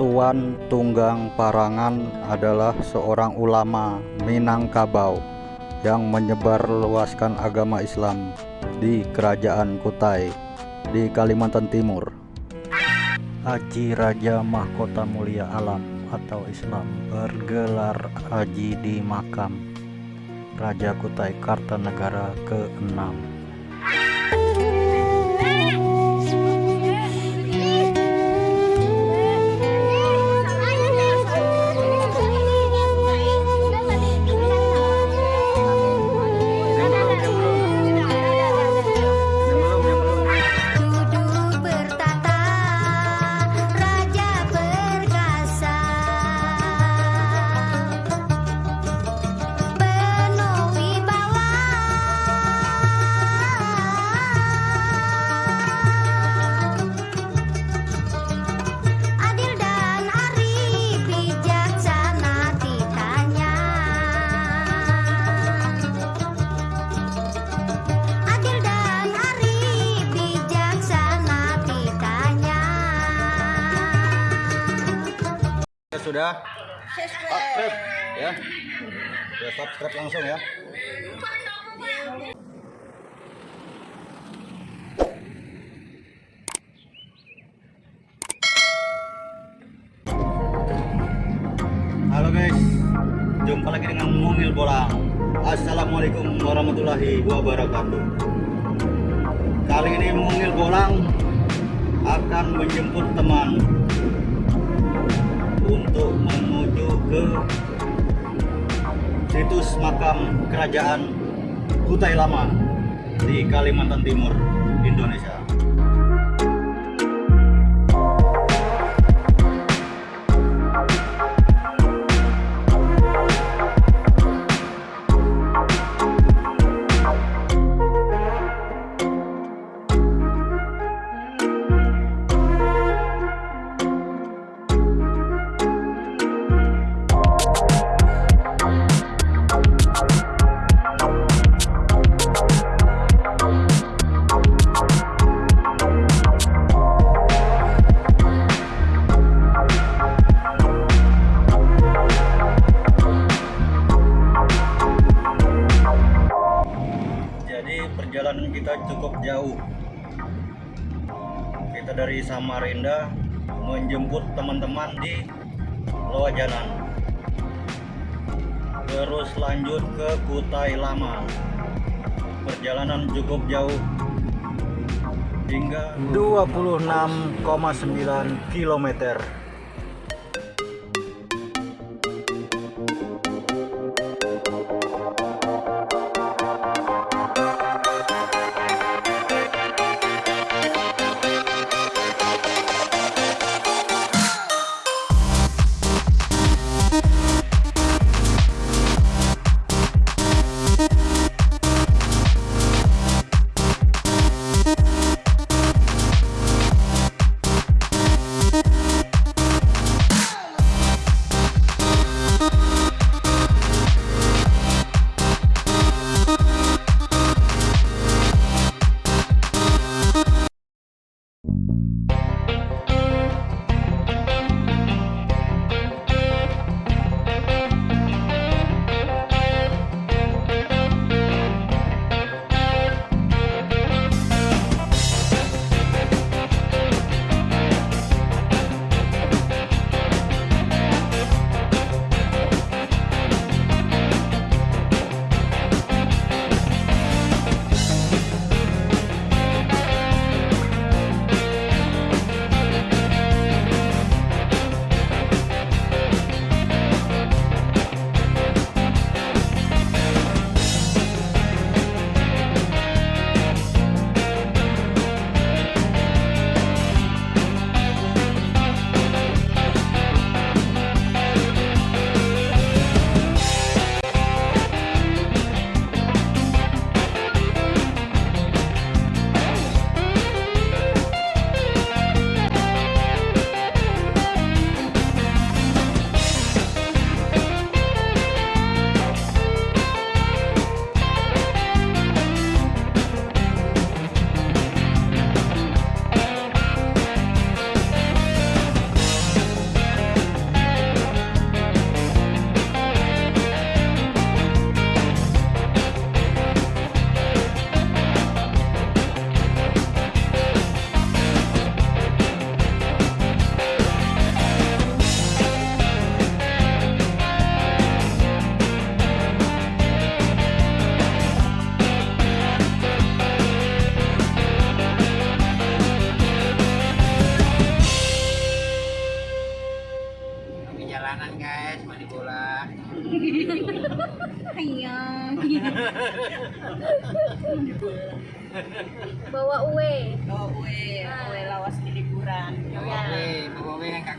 Tuan Tunggang Parangan adalah seorang ulama Minangkabau yang menyebarluaskan agama Islam di Kerajaan Kutai di Kalimantan Timur. Haji Raja Mahkota Mulia Alam atau Islam bergelar haji di makam Raja Kutai Kartanegara ke-6. Subscribe langsung ya. Halo guys, jumpa lagi dengan Mungil Bolang. Assalamualaikum warahmatullahi wabarakatuh. Kali ini Mungil Bolang akan menjemput teman untuk menuju ke situs makam kerajaan Kutai Lama di Kalimantan Timur, Indonesia. Samarinda menjemput teman-teman di Loajanan. Terus lanjut ke Kutai Lama. Perjalanan cukup jauh hingga 26,9 km.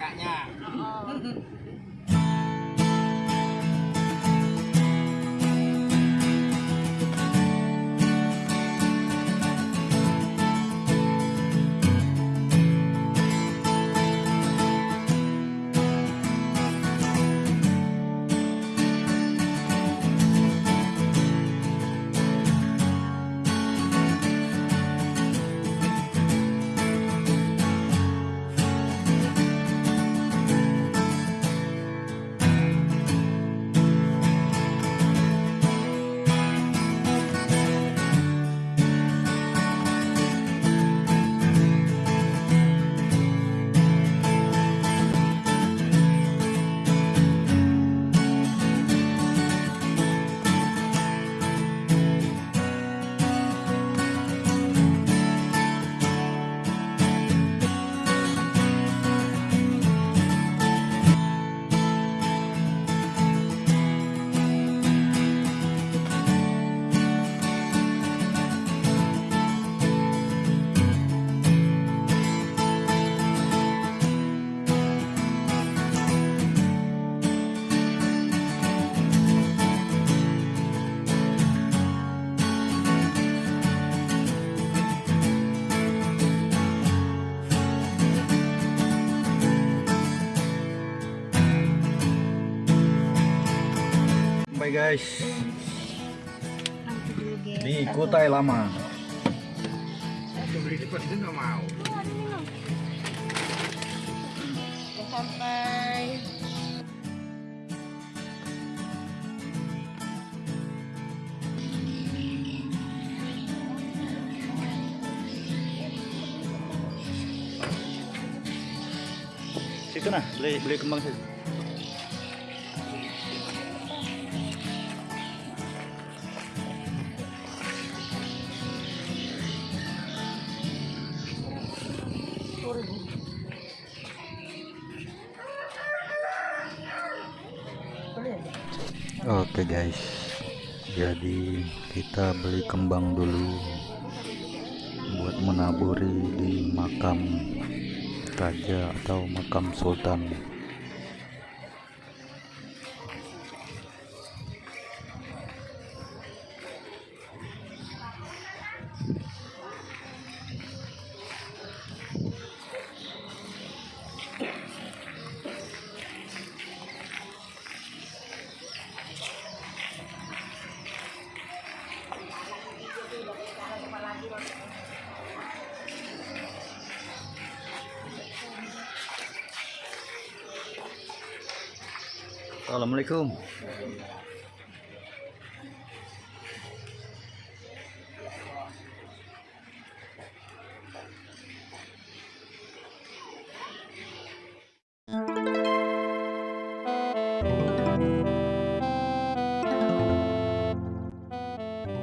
Kakaknya. Sampai guys di Kutai Lama. Aku beli di depan itu nggak mau. Sampai. Situ nah, beli beli kembang situ. Kita beli kembang dulu buat menaburi di makam raja atau makam sultan. Assalamualaikum.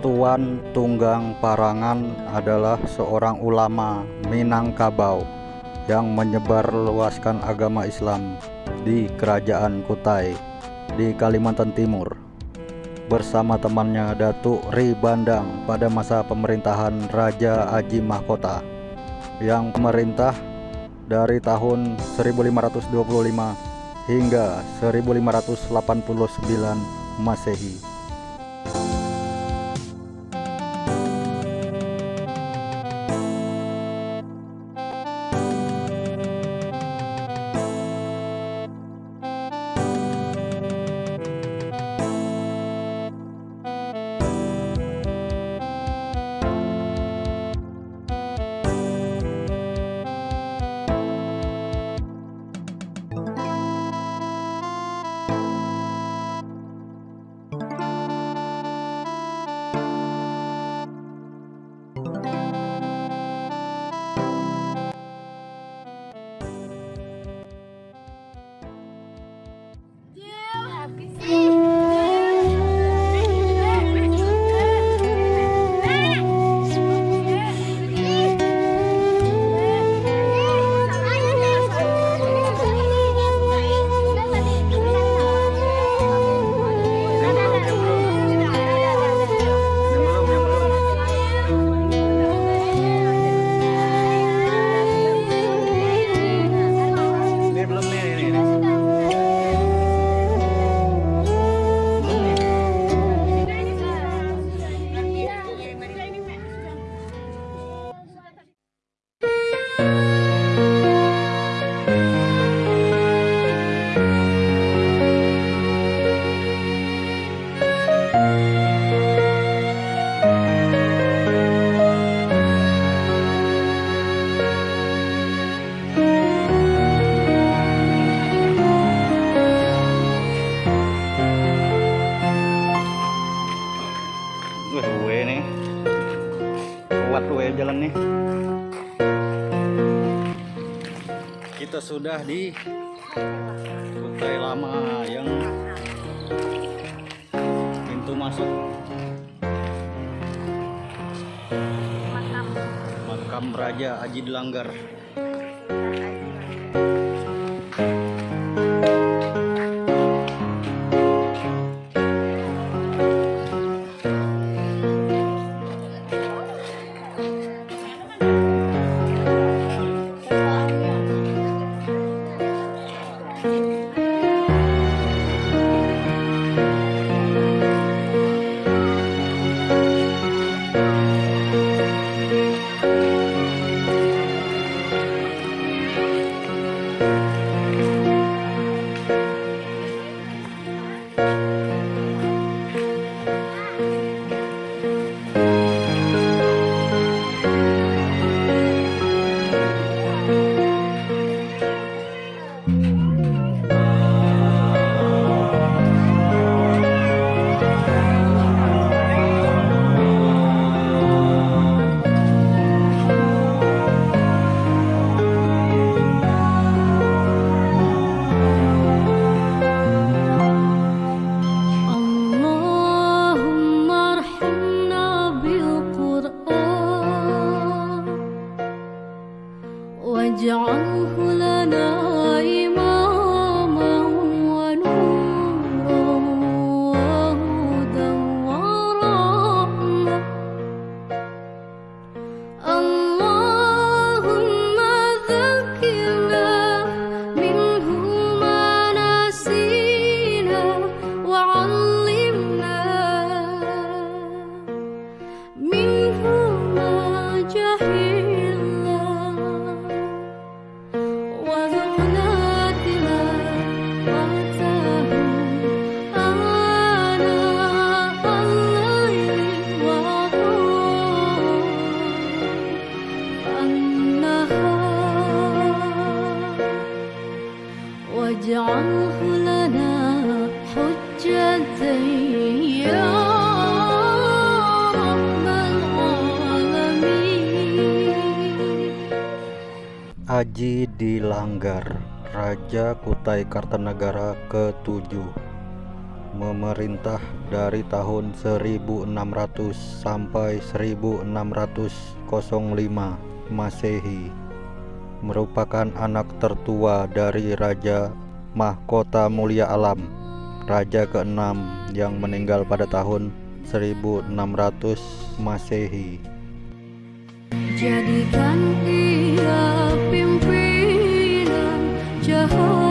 Tuan Tunggang Parangan adalah seorang ulama Minangkabau yang menyebarluaskan agama Islam di Kerajaan Kutai di Kalimantan Timur bersama temannya Datuk Ri Bandang pada masa pemerintahan Raja Aji Mahkota yang memerintah dari tahun 1525 hingga 1589 Masehi. Sudah di Kutai Lama yang pintu masuk makam Raja Aji Delanggar. Raja Kutai Kartanagara ke-7 Memerintah dari tahun 1600 sampai 1605 Masehi Merupakan anak tertua dari Raja Mahkota Mulia Alam Raja ke-6 yang meninggal pada tahun 1600 Masehi. Jadikan ia pimpinan cahaya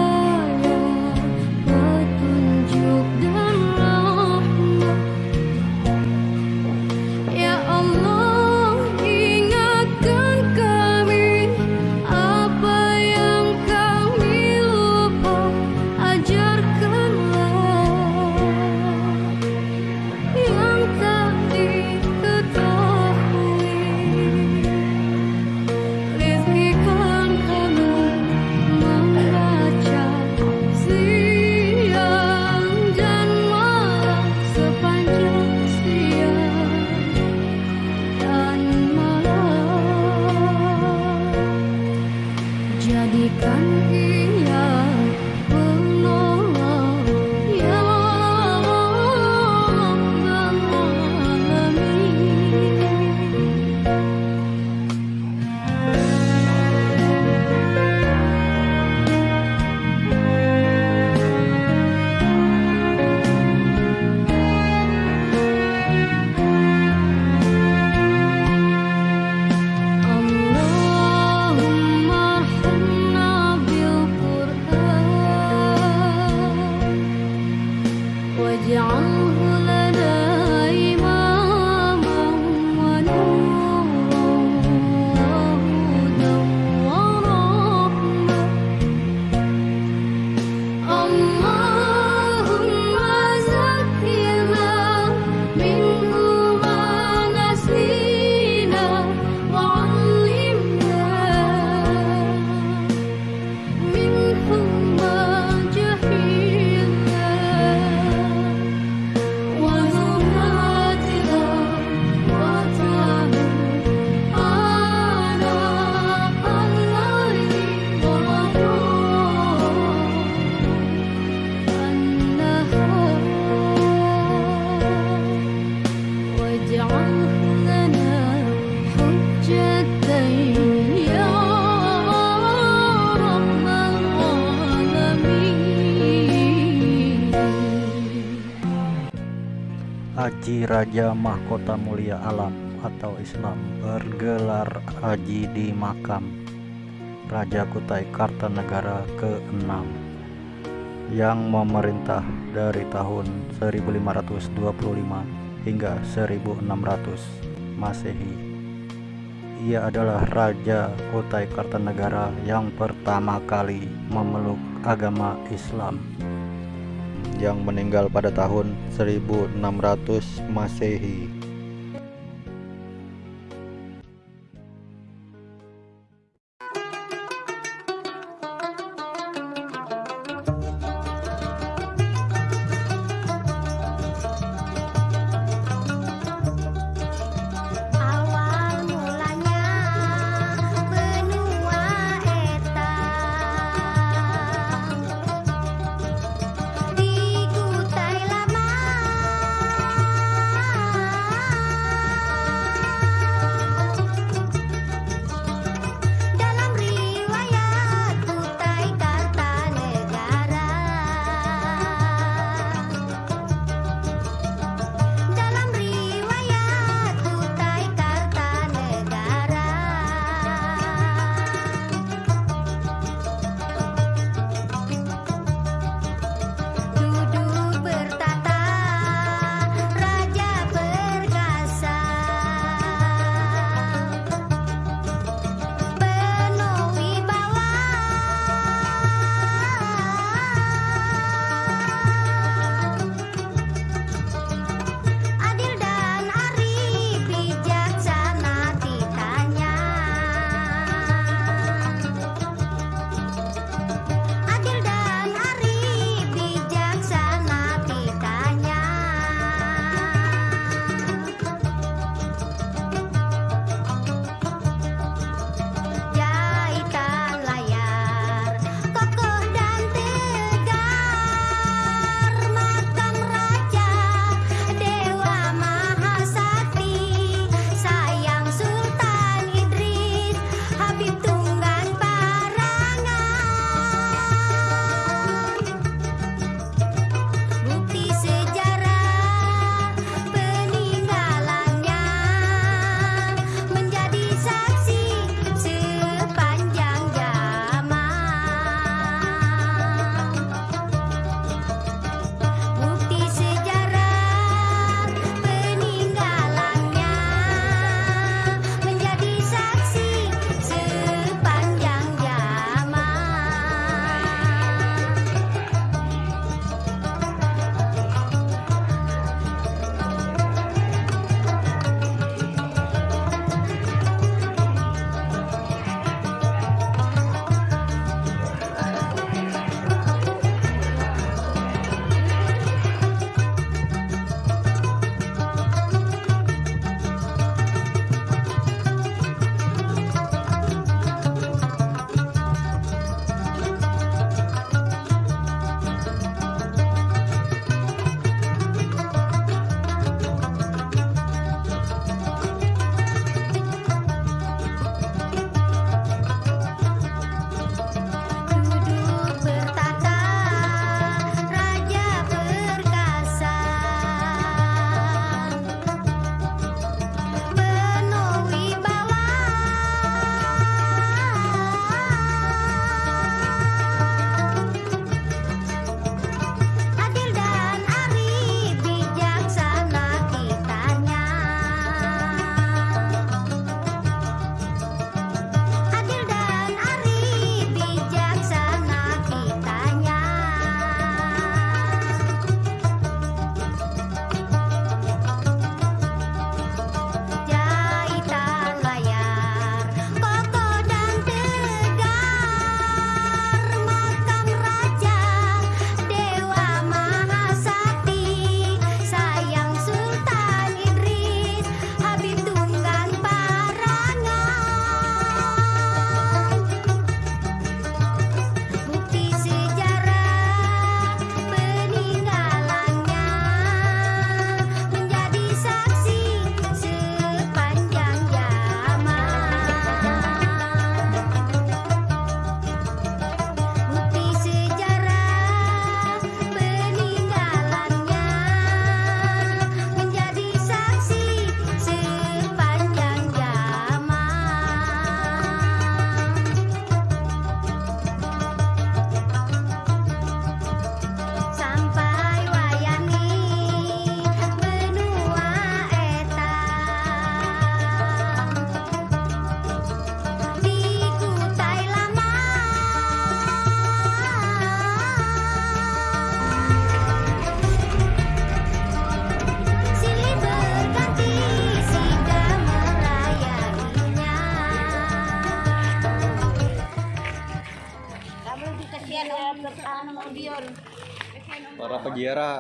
Raja Mahkota Mulia Alam atau Islam bergelar haji di makam Raja Kutai Kartanegara ke-6 yang memerintah dari tahun 1525 hingga 1600 Masehi. Ia adalah Raja Kutai Kartanegara yang pertama kali memeluk agama Islam yang meninggal pada tahun 1600 Masehi.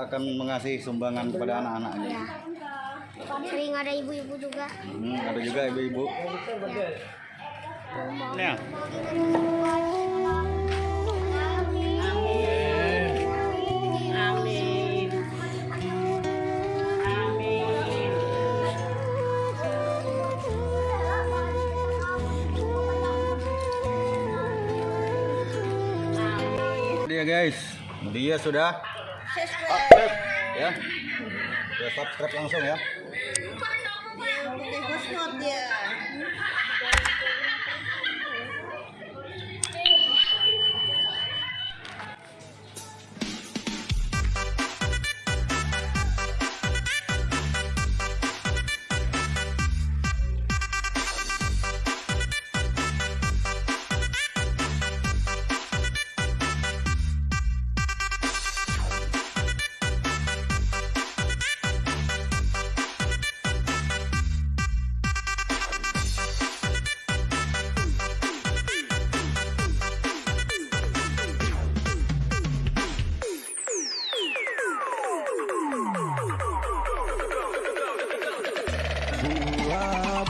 akan mengasih sumbangan kepada anak-anaknya. Ya. Sering ada ibu-ibu juga. Hmm, ada juga ibu-ibu. Ya. Dia guys, dia sudah subscribe ya. Ya, subscribe langsung ya.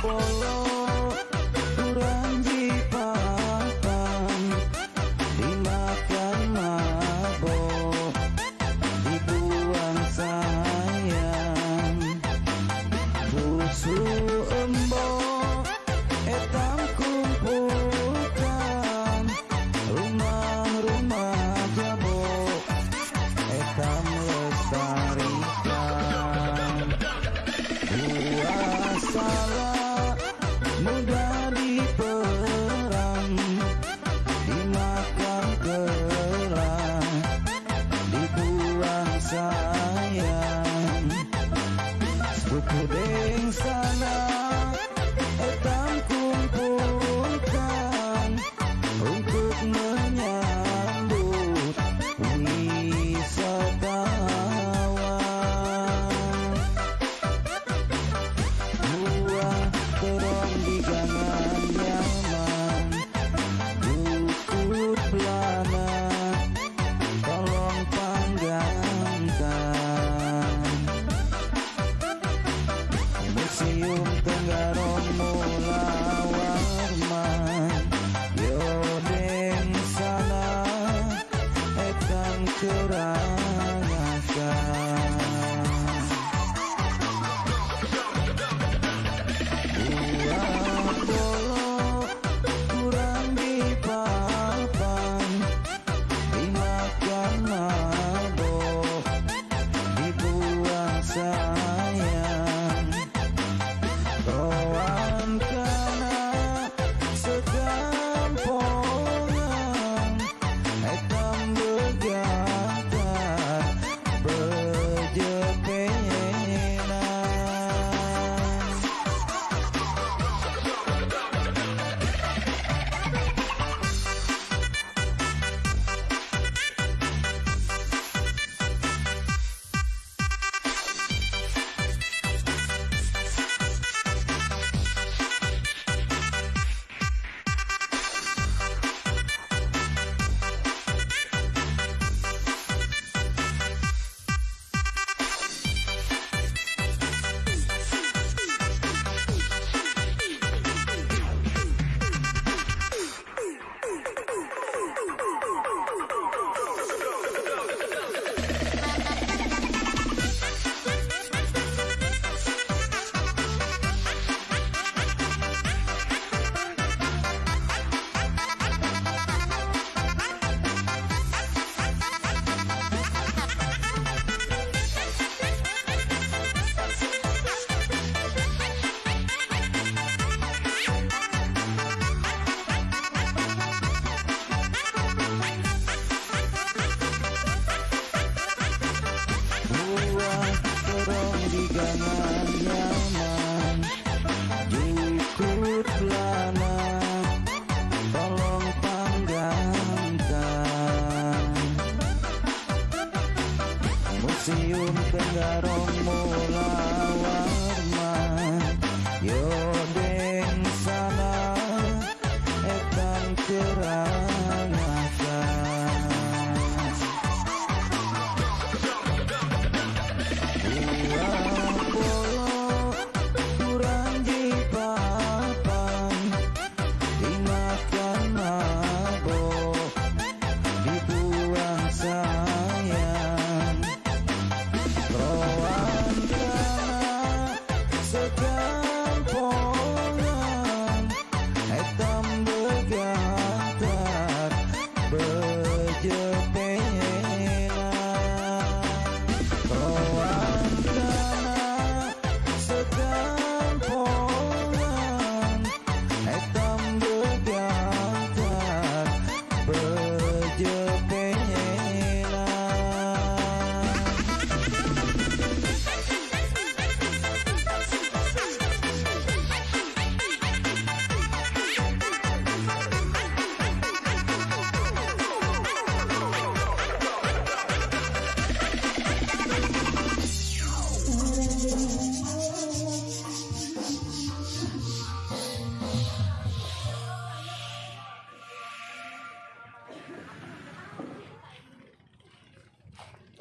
boy.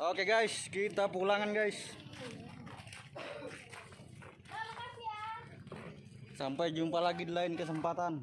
Oke guys, kita pulangan guys. Sampai jumpa lagi di lain kesempatan.